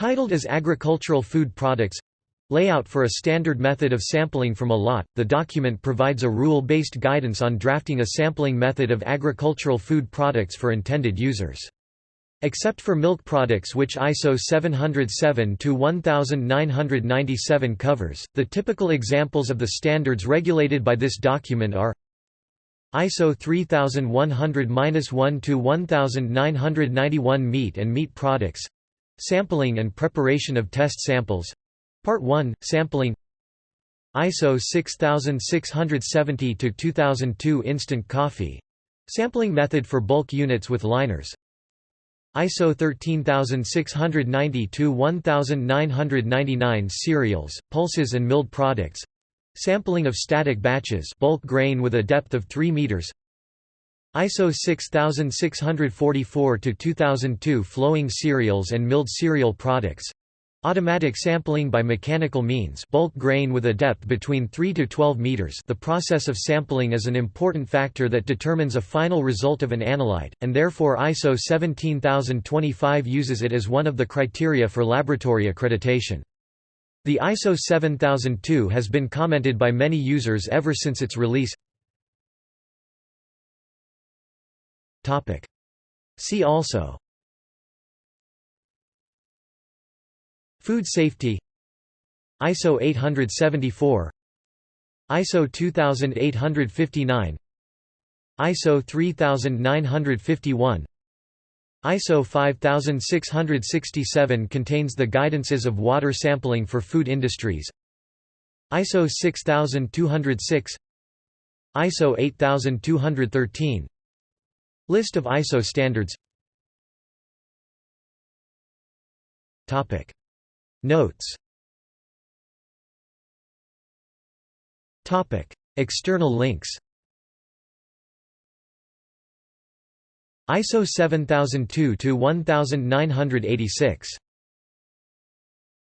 Titled as Agricultural Food Products Layout for a standard method of sampling from a lot, the document provides a rule-based guidance on drafting a sampling method of agricultural food products for intended users. Except for milk products which ISO 707-1997 covers, the typical examples of the standards regulated by this document are ISO 3100-1-1991 Meat and meat products Sampling and preparation of test samples. Part 1, Sampling. ISO 6670-2002 Instant coffee. Sampling method for bulk units with liners. ISO 13690-1999 cereals, pulses and milled products. Sampling of static batches bulk grain with a depth of 3 meters ISO 6644-2002 flowing cereals and milled cereal products Automatic sampling by mechanical means bulk grain with a depth between 3 to 12 meters the process of sampling is an important factor that determines a final result of an analyte, and therefore ISO 17025 uses it as one of the criteria for laboratory accreditation. The ISO 7002 has been commented by many users ever since its release See also. Food safety. ISO 874 ISO 2859 ISO 3951 ISO 5667 contains the guidances of water sampling for food industries. ISO 6206 ISO 8213 List of ISO standards. Topic. Notes. External links. ISO 7002 to 1986